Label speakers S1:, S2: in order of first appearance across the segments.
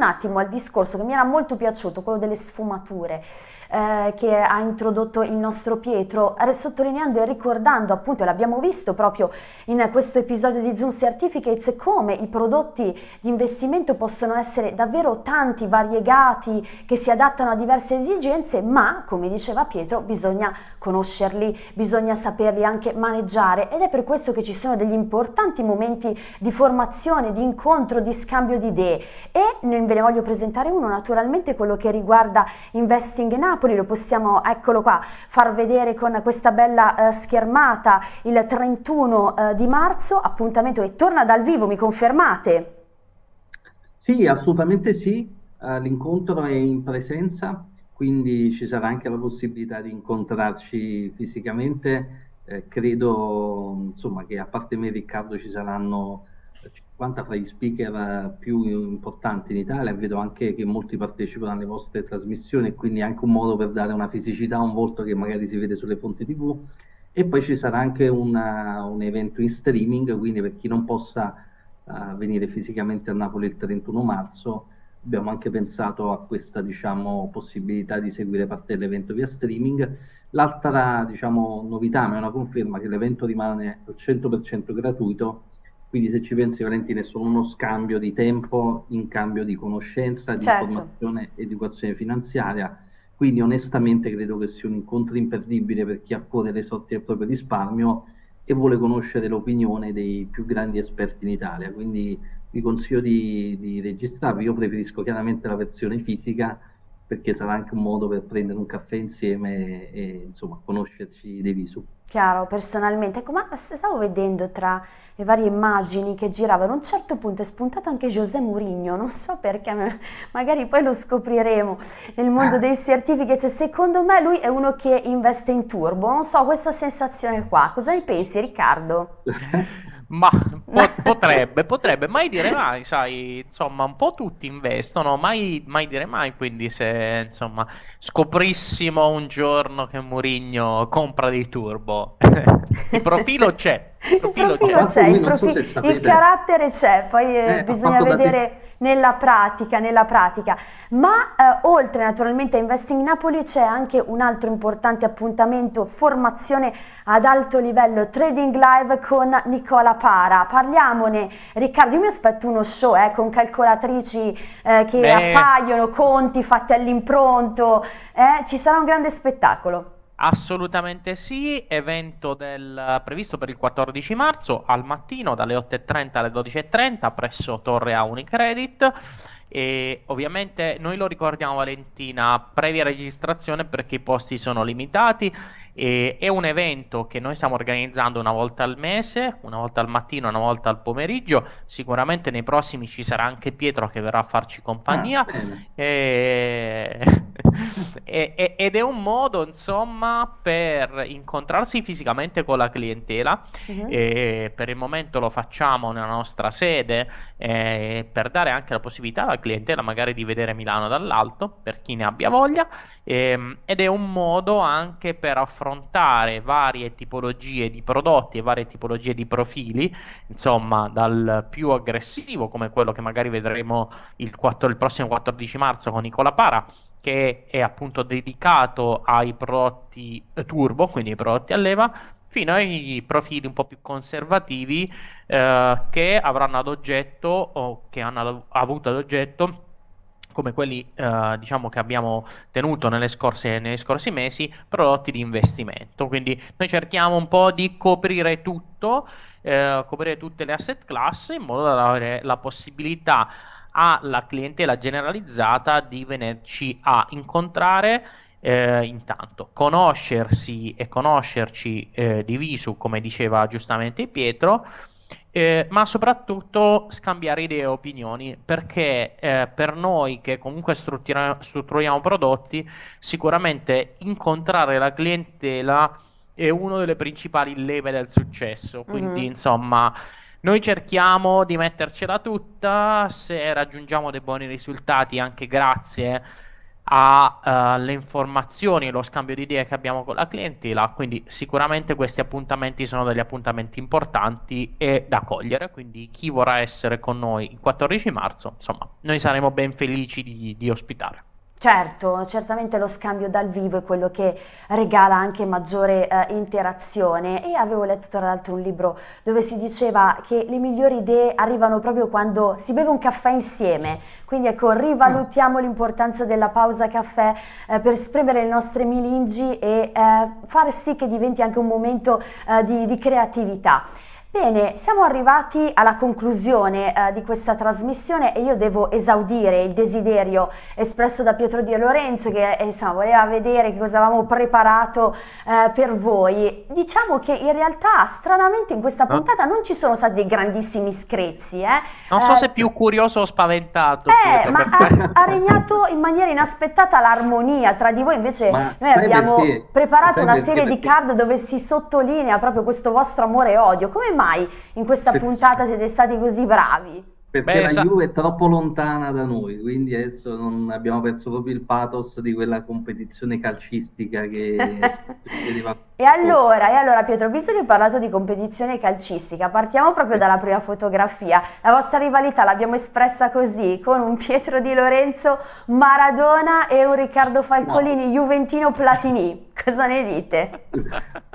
S1: un attimo al discorso che mi era molto piaciuto, quello delle sfumature eh, che ha introdotto il nostro Pietro, sottolineando e ricordando appunto, l'abbiamo visto proprio in questo episodio di Zoom Certificates, come i prodotti di investimento possono essere davvero tanti, variegati, che si adattano a diverse esigenze, ma come diceva Pietro bisogna conoscerli, bisogna saperli anche maneggiare. Ed è per questo che ci sono degli importanti momenti di formazione, di incontro, di scambio di idee. E ve ne voglio presentare uno naturalmente quello che riguarda Investing in Up Napoli, lo possiamo, eccolo qua, far vedere con questa bella eh, schermata il 31 eh, di marzo, appuntamento che torna dal vivo, mi confermate?
S2: Sì, assolutamente sì, uh, l'incontro è in presenza, quindi ci sarà anche la possibilità di incontrarci fisicamente. Eh, credo insomma, che a parte me e Riccardo ci saranno 50 fra gli speaker più importanti in Italia, vedo anche che molti partecipano alle vostre trasmissioni quindi è anche un modo per dare una fisicità a un volto che magari si vede sulle fonti TV. E poi ci sarà anche una, un evento in streaming, quindi per chi non possa uh, venire fisicamente a Napoli il 31 marzo, abbiamo anche pensato a questa diciamo, possibilità di seguire parte dell'evento via streaming. L'altra diciamo, novità, ma è una conferma, che l'evento rimane al 100% gratuito quindi se ci pensi Valentina è solo uno scambio di tempo in cambio di conoscenza, di certo. informazione e educazione finanziaria. Quindi onestamente credo che sia un incontro imperdibile per chi ha cuore le sorti del proprio risparmio e vuole conoscere l'opinione dei più grandi esperti in Italia. Quindi vi consiglio di, di registrarvi. Io preferisco chiaramente la versione fisica perché sarà anche un modo per prendere un caffè insieme e, e insomma conoscerci dei visu.
S1: Chiaro, personalmente, ecco, ma stavo vedendo tra le varie immagini che giravano, a un certo punto è spuntato anche José Mourinho, non so perché, magari poi lo scopriremo nel mondo dei certificati, secondo me lui è uno che investe in turbo, non so, questa sensazione qua, cosa ne pensi Riccardo?
S3: Ma po- potrebbe, potrebbe, mai dire mai, sai, insomma, un po' tutti investono, mai, mai dire mai, quindi se, insomma, scoprissimo un giorno che Mourinho compra dei turbo, il profilo c'è,
S1: il profilo, il profilo c'è, c'è il, profi- so il, carattere c'è, poi eh, eh bisogna vedere nella pratica, nella pratica. Ma eh, oltre naturalmente a Investing Napoli c'è anche un altro importante appuntamento, formazione ad alto livello, Trading Live con Nicola Para. Parliamone, Riccardo, io mi aspetto uno show eh, con calcolatrici eh, che Beh. appaiono, conti fatti all'impronto, eh, ci sarà un grande spettacolo.
S3: Assolutamente sì, evento del, previsto per il 14 marzo al mattino dalle 8.30 alle 12.30 presso Torre A Unicredit. E ovviamente noi lo ricordiamo Valentina, previa registrazione perché i posti sono limitati e è un evento che noi stiamo organizzando una volta al mese, una volta al mattino, una volta al pomeriggio. Sicuramente nei prossimi ci sarà anche Pietro che verrà a farci compagnia. Ah, e... e, ed è un modo, insomma, per incontrarsi fisicamente con la clientela. Uh-huh. per il momento lo facciamo nella nostra sede eh, per dare anche la possibilità alla clientela magari di vedere Milano dall'alto, per chi ne abbia voglia. Ehm, ed è un modo anche per affrontare varie tipologie di prodotti e varie tipologie di profili, insomma, dal più aggressivo, come quello che magari vedremo il, 4, il prossimo 14 marzo con Nicola Para, che è appunto dedicato ai prodotti turbo, quindi ai prodotti a leva, fino ai profili un po' più conservativi eh, che avranno ad oggetto o che hanno avuto ad oggetto come quelli eh, diciamo che abbiamo tenuto nelle scorse, negli scorsi mesi, prodotti di investimento. Quindi noi cerchiamo un po' di coprire tutto, eh, coprire tutte le asset class in modo da avere la possibilità alla clientela generalizzata di venirci a incontrare eh, intanto conoscersi e conoscerci eh, di visu come diceva giustamente Pietro eh, ma soprattutto scambiare idee e opinioni, perché eh, per noi che comunque strutturiamo prodotti, sicuramente incontrare la clientela è una delle principali leve del successo. Quindi, mm-hmm. insomma, noi cerchiamo di mettercela tutta, se raggiungiamo dei buoni risultati anche grazie alle uh, informazioni lo scambio di idee che abbiamo con la clientela, quindi sicuramente questi appuntamenti sono degli appuntamenti importanti e da cogliere, quindi chi vorrà essere con noi il 14 marzo, insomma, noi saremo ben felici di, di ospitare.
S1: Certo, certamente lo scambio dal vivo è quello che regala anche maggiore eh, interazione e avevo letto tra l'altro un libro dove si diceva che le migliori idee arrivano proprio quando si beve un caffè insieme, quindi ecco rivalutiamo mm. l'importanza della pausa caffè eh, per esprimere le nostre milingi e eh, fare sì che diventi anche un momento eh, di, di creatività. Bene, siamo arrivati alla conclusione eh, di questa trasmissione e io devo esaudire il desiderio espresso da Pietro Di Lorenzo che eh, insomma, voleva vedere che cosa avevamo preparato eh, per voi. Diciamo che in realtà stranamente in questa puntata non ci sono stati dei grandissimi screzi. Eh.
S3: Non so se più curioso o spaventato.
S1: Eh, ma ha, ha, regnato in maniera inaspettata l'armonia tra di voi, invece ma noi abbiamo perché? preparato una serie perché? di card dove si sottolinea proprio questo vostro amore e odio. Come mai in questa puntata siete stati così bravi?
S2: Perché Beh, la sa... Juve è troppo lontana da noi, quindi adesso non abbiamo perso proprio il pathos di quella competizione calcistica che
S1: E allora, e allora Pietro, visto che hai parlato di competizione calcistica, partiamo proprio dalla prima fotografia. La vostra rivalità l'abbiamo espressa così, con un Pietro Di Lorenzo Maradona e un Riccardo Falcolini no. Juventino Platini. Cosa ne dite?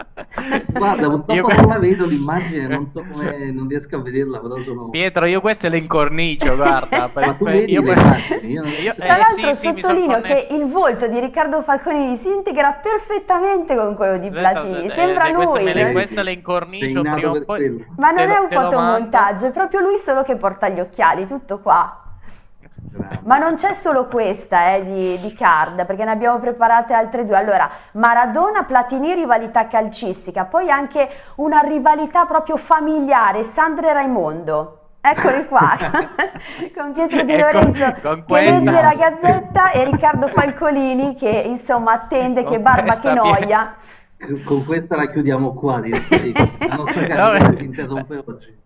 S2: Guarda, purtroppo io... non la vedo l'immagine, non so come, non riesco a vederla, però sono...
S3: Pietro, io queste le incornicio, guarda.
S2: Per, Ma tu vedi io, per... io non... io,
S1: Tra eh, l'altro sì, sottolineo sì, che il volto di Riccardo Falconini si integra perfettamente con quello di Platini, sembra eh, lui.
S3: Queste, le, queste le incornicio prima o poi...
S1: Ma non è un fotomontaggio, è proprio lui solo che porta gli occhiali, tutto qua. Ma non c'è solo questa eh, di, di, card, perché ne abbiamo preparate altre due. Allora, Maradona, Platini, rivalità calcistica, poi anche una rivalità proprio familiare, Sandra e Raimondo. Eccoli qua, con Pietro Di ecco, Lorenzo che legge la gazzetta e Riccardo Falcolini che insomma attende con che barba che noia.
S2: Con questa la chiudiamo qua, direi. la nostra carriera si interrompe oggi.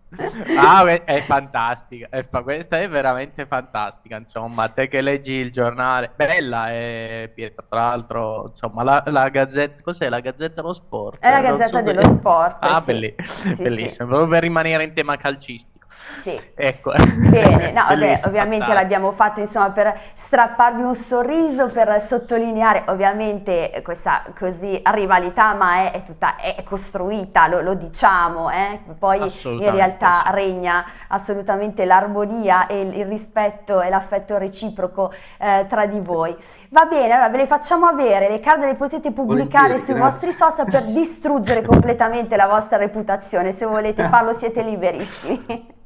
S3: Ah, è fantastica, è fa... questa è veramente fantastica, insomma, te che leggi il giornale, bella è Pietro, tra l'altro, insomma, la, la gazzetta, cos'è la gazzetta dello sport?
S1: È la gazzetta so dello se... sport,
S3: Ah,
S1: sì.
S3: belli... sì, bellissimo, sì. proprio per rimanere in tema calcistico.
S1: Sì.
S3: Ecco.
S1: Bene, no, vabbè, ovviamente l'abbiamo fatto insomma per strapparvi un sorriso, per sottolineare ovviamente questa così rivalità, ma è, è tutta è costruita, lo, lo diciamo, eh? poi in realtà regna assolutamente l'armonia e il, il, rispetto e l'affetto reciproco eh, tra di voi. Va bene, allora ve le facciamo avere, le card le potete pubblicare sui grazie. vostri social per distruggere completamente la vostra reputazione, se volete farlo siete liberissimi.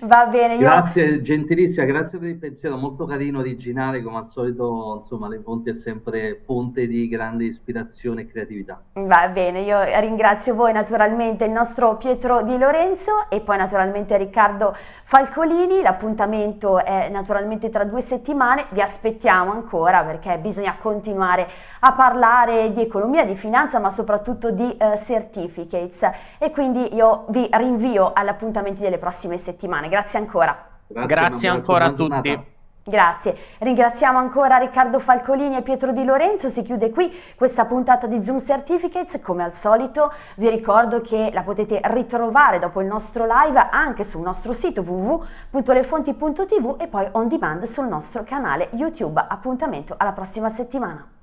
S1: Va bene. Io...
S2: Grazie, gentilissima, grazie per il pensiero, molto carino, originale, come al solito, insomma, le fonti è sempre fonte di grande ispirazione e creatività.
S1: Va bene, io ringrazio voi naturalmente, il nostro Pietro Di Lorenzo e poi naturalmente Riccardo Falcolini, l'appuntamento è naturalmente tra due settimane, vi aspettiamo ancora perché bisogna continuare a parlare di economia, di finanza, ma soprattutto di uh, certificates e quindi io vi rinvio all'appuntamento delle prossime settimane settimane. Grazie ancora.
S3: Grazie, Grazie ancora a tutti.
S1: Grazie, ringraziamo ancora Riccardo Falcolini e Pietro Di Lorenzo, si chiude qui questa puntata di Zoom Certificates, come al solito vi ricordo che la potete ritrovare dopo il nostro live anche sul nostro sito www.lefonti.tv e poi on demand sul nostro canale YouTube, appuntamento alla prossima settimana.